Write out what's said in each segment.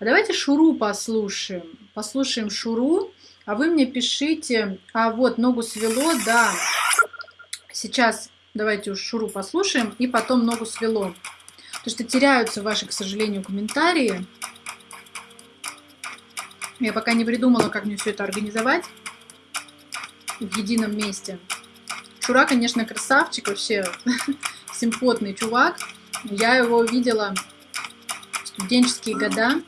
А давайте Шуру послушаем. Послушаем Шуру, а вы мне пишите. А вот, ногу свело, да. Сейчас давайте уж Шуру послушаем, и потом ногу свело. Потому что теряются ваши, к сожалению, комментарии. Я пока не придумала, как мне все это организовать в едином месте. Шура, конечно, красавчик, вообще симпотный чувак. Я его видела студенческие года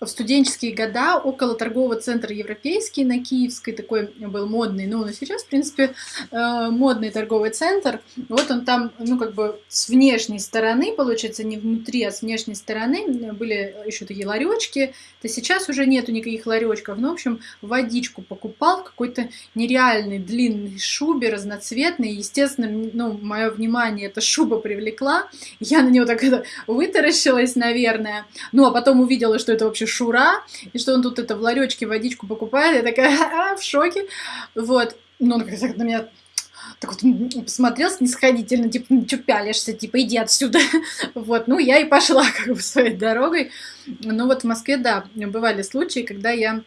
в студенческие года около торгового центра Европейский на Киевской, такой был модный, ну, и сейчас, в принципе, э, модный торговый центр. Вот он там, ну, как бы с внешней стороны, получается, не внутри, а с внешней стороны были еще такие ларечки. То сейчас уже нету никаких ларечков. Ну, в общем, водичку покупал какой-то нереальной длинной шубе, разноцветной. Естественно, ну, мое внимание эта шуба привлекла. Я на нее так это вытаращилась, наверное. Ну, а потом увидела, что это вообще Шура, и что он тут это в ларечке водичку покупает, я такая а, в шоке, вот, ну, он как на меня так вот посмотрел снисходительно, типа, ну, что пялишься, типа, иди отсюда. вот, ну, я и пошла как бы своей дорогой. Ну, вот в Москве, да, бывали случаи, когда я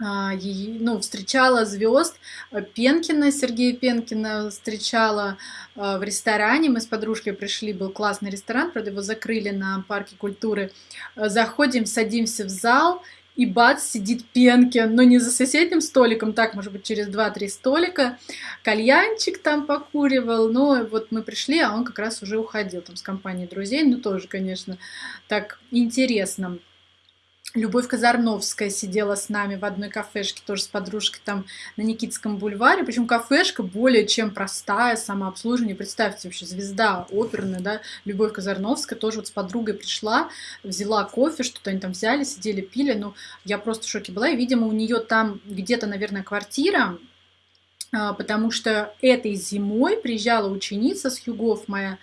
ну, встречала звезд э, Пенкина, Сергея Пенкина встречала а, в ресторане. Мы с подружкой пришли, был классный ресторан, правда, его закрыли на парке культуры. Э, заходим, садимся в зал, и бац, сидит Пенкин, но не за соседним столиком, так, может быть, через 2-3 столика. Кальянчик там покуривал, но вот мы пришли, а он как раз уже уходил там с компанией друзей, ну, тоже, конечно, так интересно. Любовь Казарновская сидела с нами в одной кафешке, тоже с подружкой там на Никитском бульваре. Причем кафешка более чем простая, самообслуживание. Представьте, вообще звезда оперная, да, Любовь Казарновская тоже вот с подругой пришла, взяла кофе, что-то они там взяли, сидели, пили. Ну, я просто в шоке была. И, видимо, у нее там где-то, наверное, квартира, а, потому что этой зимой приезжала ученица с Югов моя,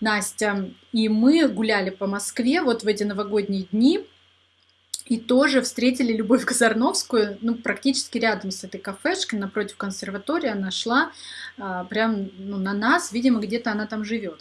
Настя, и мы гуляли по Москве вот в эти новогодние дни, и тоже встретили Любовь Казарновскую, ну, практически рядом с этой кафешкой, напротив консерватории, она шла а, прям ну, на нас, видимо, где-то она там живет.